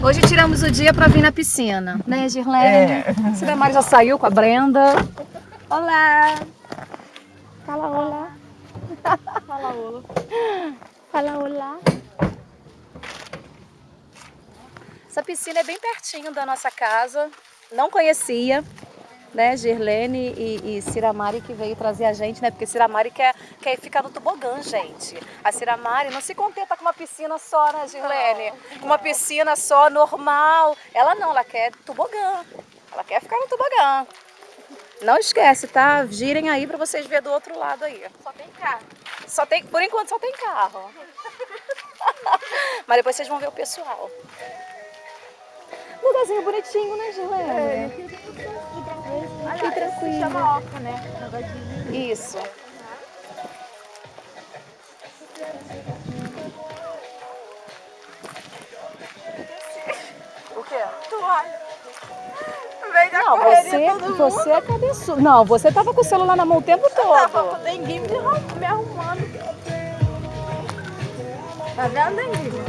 Hoje tiramos o dia para vir na piscina, né, Girlene? É. Cinemar já saiu com a Brenda. Olá! Fala olá. Fala olá. Fala olá. Essa piscina é bem pertinho da nossa casa. Não conhecia, né, Girlene e, e Ciramari que veio trazer a gente, né? Porque Ciramari quer, quer ficar no tobogã, gente. A Ciramari não se contenta com uma piscina só, né, Girlene? Com uma piscina só, normal. Ela não, ela quer tobogã. Ela quer ficar no tobogã. Não esquece, tá? Girem aí pra vocês verem do outro lado aí. Só tem carro. Só tem, por enquanto só tem carro. Mas depois vocês vão ver o pessoal. Lugarzinho bonitinho, né, Gilene? É, que tranquilo. Chama oca, né? Isso. O quê? Toalha. Não, você, você é cabeçudo. Não, você tava com o celular na mão o tempo todo. Eu tava com o denguinho me arrumando. Tá vendo, denguinho?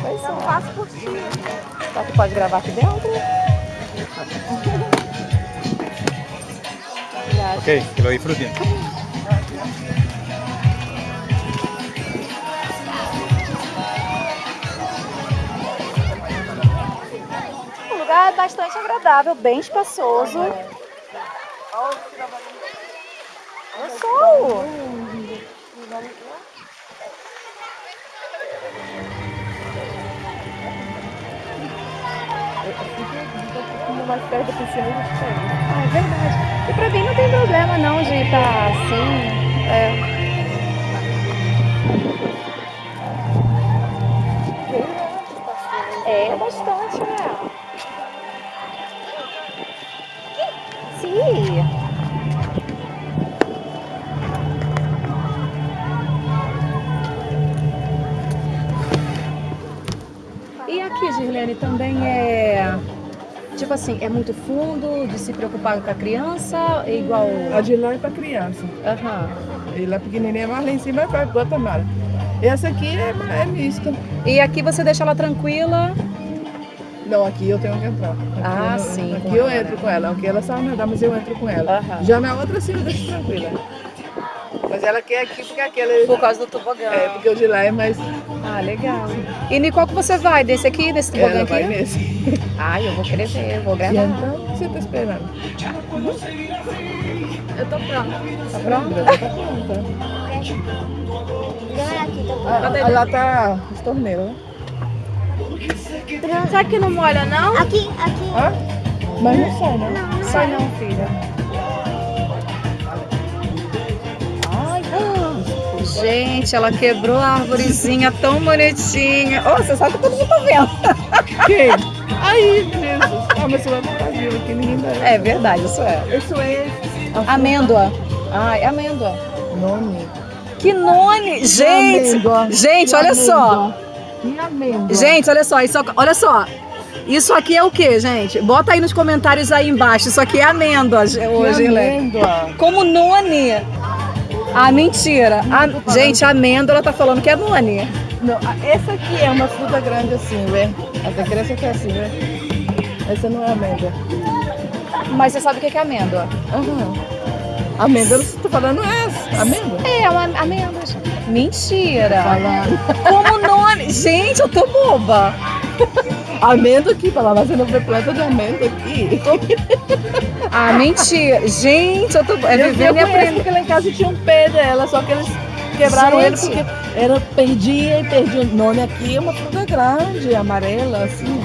Pois Eu é. faço por ti. Tá, tu pode gravar aqui dentro? Ok, que lo disfruten. O lugar bastante agradável, bem espaçoso. Olha o sol. Mais perto da piscina a gente pega. Ah, é verdade. E pra mim não tem problema não de estar assim. É. É bastante, né? Sim. E aqui, Girlene, também é... Tipo assim, é muito fundo de se preocupar com a criança, é igual... A de lá é para criança. Aham. E lá pequenininha, mas lá em cima é para Guatemala. Essa aqui é, é mista. E aqui você deixa ela tranquila? Não, aqui eu tenho que entrar. Aqui Ah, eu, sim, Aqui eu entro com ela. Aqui ela sabe nadar, mas eu entro com ela. Aham. Já na outra sim eu deixo tranquila. Mas ela quer aqui porque aquela... Por causa do tobogã. É, porque o de lá é mais... Ah, legal. E em qual que você vai? Desse aqui, desse tobogã Ela aqui? vai nesse. Ai, eu vou querer ver, eu vou E gravar. então, o que você tá esperando? Eu tô pronta. Tá pronto? Ela tá pronta. Ah, lá tá os torneiros, né? pronta. Será que não molha, não? Aqui, aqui. Hã? Mas não sai, né? Sai não, filha. Gente, ela quebrou a arvorezinha tão bonitinha. Oh, você sabe que todo mundo tá vendo. Quem? Aí, Jesus. Ah, mas Brasil aqui, ninguém dá. É verdade, isso é. Isso é... Amêndoa. Ai, amêndoa. Nome. Que nome! Gente! Amêndoa. Gente, olha só. E amêndoa. Gente, olha só, isso, olha só. Isso aqui é o que, gente? Bota aí nos comentários aí embaixo. Isso aqui é amêndoa Que hoje, amêndoa. Como noni. Ah, mentira. A- gente, a amêndoa tá falando que é noni. Não, essa aqui é uma fruta grande assim, vê? Essa criança que é assim, vê? Essa não é amêndoa. Mas você sabe o que que é amêndoa? Aham. Amêndoa, você tá falando essa? Amêndoa? É, uma amêndoa. Mentira. Falando. Como noni. Gente, eu tô boba. Amêndoa aqui, falar, mas você não vê planta de amêndoa aqui? Ah, mentira. Gente, eu tô é eu, eu vivendo e conheço aprendendo. porque lá em casa tinha um pé dela, só que eles quebraram ele Gente. porque era, perdia e perdia. O nome aqui é uma fruta grande, amarela, assim.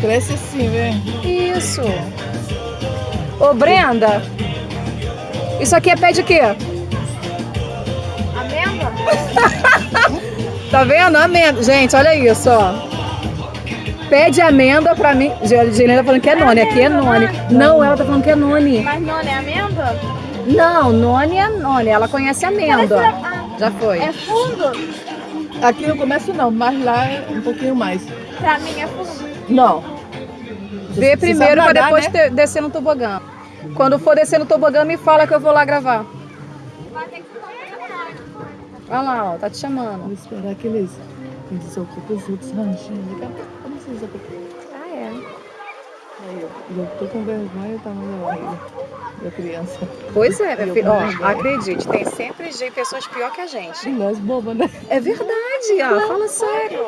Cresce assim, vê? Isso. Ô, Brenda. Isso aqui é pé de quê? Amêndoa? Tá vendo? Amêndoa. Gente, olha isso, ó. Pé de amêndoa pra mim. Gelena tá falando que é noni. Aqui é noni. Não, ela tá falando que é noni. Mas não é amêndoa? Não, noni é noni. Ela conhece amêndoa. Já foi. é fundo? Aqui no começo não, mas lá é um pouquinho mais. Pra mim é fundo. Não. Vê primeiro pra depois né? ter- descer no tobogã. Quando for descer no tobogã, me fala que eu vou lá gravar. Vai ter que tomar Olha lá, ó, tá te chamando. Vou esperar que eles, eles ocupem os outros ranchinhos. Daqui a pouco, como vocês ocupam? Ah, é. Aí, eu, eu tô com vergonha, tá na barriga da criança. Pois é, minha filha. Ó, acredite, tem sempre gente, pessoas pior que a gente. E nós boba, né? É verdade, ó. Fala sério.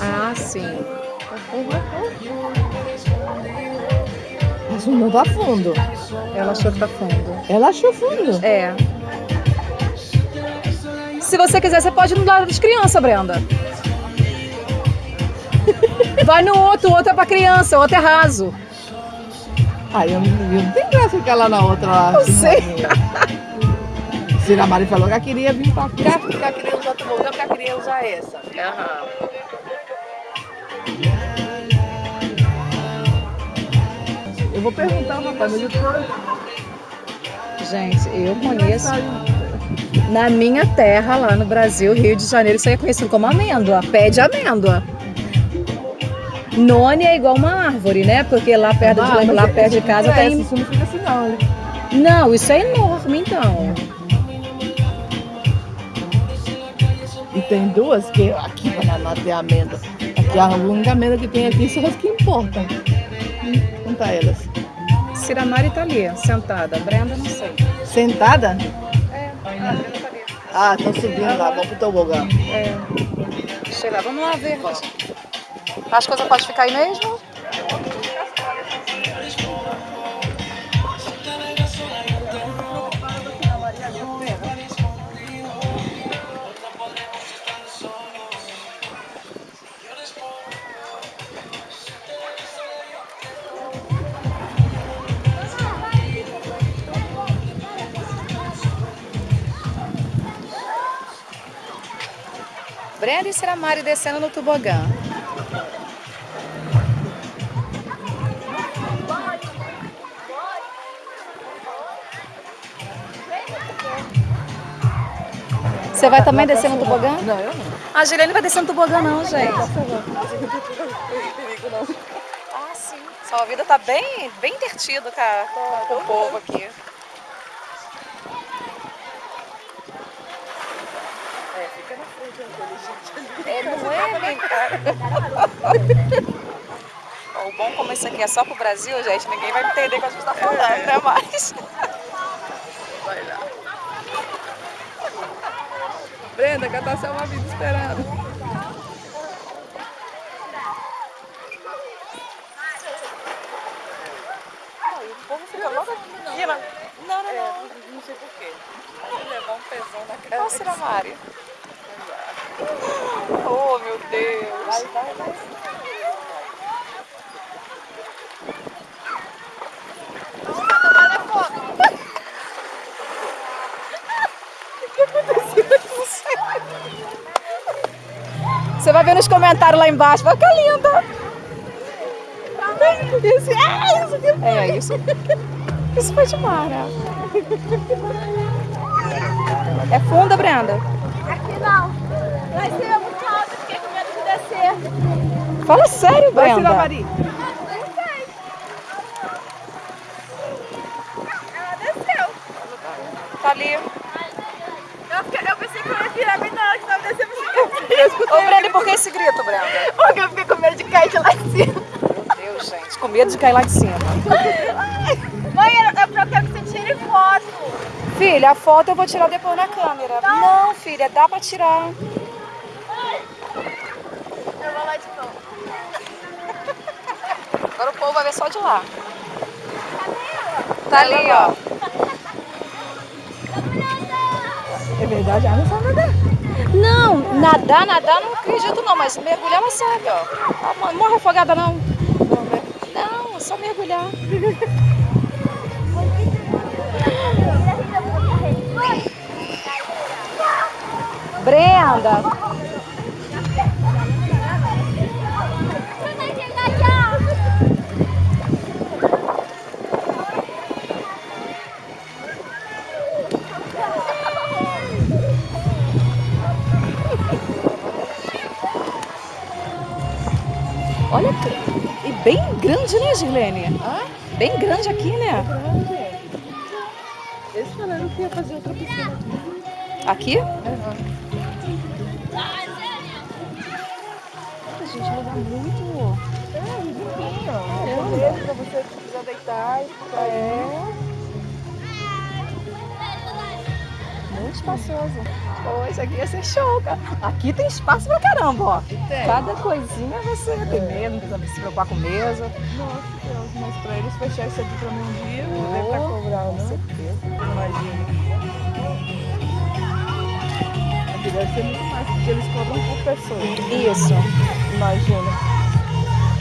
Ah, sim. Mas não tá fundo. Ela achou que tá fundo. Ela achou fundo. É. Se você quiser, você pode ir no lado das crianças, Brenda. Vai no outro, o outro é pra criança, o outro é raso. Aí eu, não tem graça ficar lá na outra lá. Eu assim, sei. Cira Mari falou que ela queria vir pra cá, porque ela queria usar tobogã, porque ela queria usar essa. Eu vou perguntar eu tô... Gente, eu conheço. Na minha terra, lá no Brasil, Rio de Janeiro, isso aí é conhecido como amêndoa, pé de amêndoa. None é igual uma árvore, né? Porque lá perto Ah, de, lá perto de casa tem. Isso não fica assim não. né? Não, isso é enorme, então. E tem duas que aqui em Paraná tem amêndoa. Aqui a única amêndoa que tem aqui são as que importam. Hum, Conta elas. Ciramari tá ali, sentada. Brenda, não sei. Sentada? Ah, estão subindo lá, vamos pro tobogã. É. Lá, vamos lá ver. As coisas podem ficar aí mesmo? Brenda e Ciramari descendo no tobogã. Você vai também descer no tobogã? Não, eu não. A Juliane vai descer no tobogã não, gente. Ah, sim. Sua vida tá bem, bem divertido com, a- com- com o povo aqui. É, não é, né, cara? Ó, O bom como isso aqui é só pro Brasil, gente, ninguém vai entender o que a gente tá falando, né? Mas... Brenda, catar seu uma vida esperando. Né? Não, não, não. Não sei porquê. levar um pesão na cara. Nossa, Cira Mari. Oh, meu Deus. Vai, vai, vai. Você vai ver nos comentários lá embaixo. Vai ficar linda. Isso, é isso que É isso. Isso foi demais, né? É funda, Brenda? Aqui não. Vai ser muito alto, fiquei com medo de descer. Fala sério, Vai, Brenda. Mari. Ela desceu. Tá ali. Eu, fiquei- eu pensei que eu ia virar bem na hora que tava descendo. Ô, Brenda, e por que esse grito, Brenda? Porque eu fiquei com medo de cair de lá em cima. Meu Deus, gente. Com medo de cair lá de cima. Mãe, eu, eu quero que você tire foto. Filha, a foto eu vou tirar depois na câmera. Não, filha, dá pra tirar. Eu vou lá de novo. Ver só de lá. Tá ali, ó. É verdade, ela não sabe nadar. Não, nadar, nadar não acredito não, mas mergulhar ela sabe, ó. Ah, Morre afogada não. Não, é só mergulhar. Brenda, olha que... E bem grande, né, Gilene? Bem grande aqui, né? que ia fazer outra piscina. Aqui? Aham. Gente, lugar muito. É, limpinho. É, mesmo pra você precisar deitar e ficar é. Muito espaçoso. Poxa, aqui ia ser show, cara. Aqui tem espaço pra caramba, ó. Tem. Cada coisinha você tem mesa, não precisa se preocupar com mesa. Nossa, Deus, mas pra eles fechar isso aqui pra mim um dia, deve estar Com cobrando. certeza. Imagina. Aqui deve ser muito mais, porque eles cobram por pessoa. Isso. Imagina.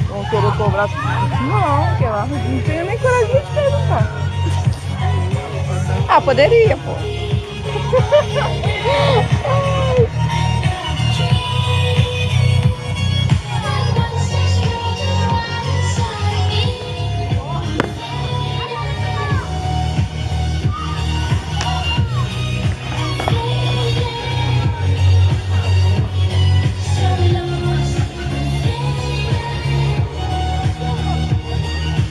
Vão querer cobrar. Não, que lá não tenho nem coragem de perguntar. Ah, poderia, pô. Oh!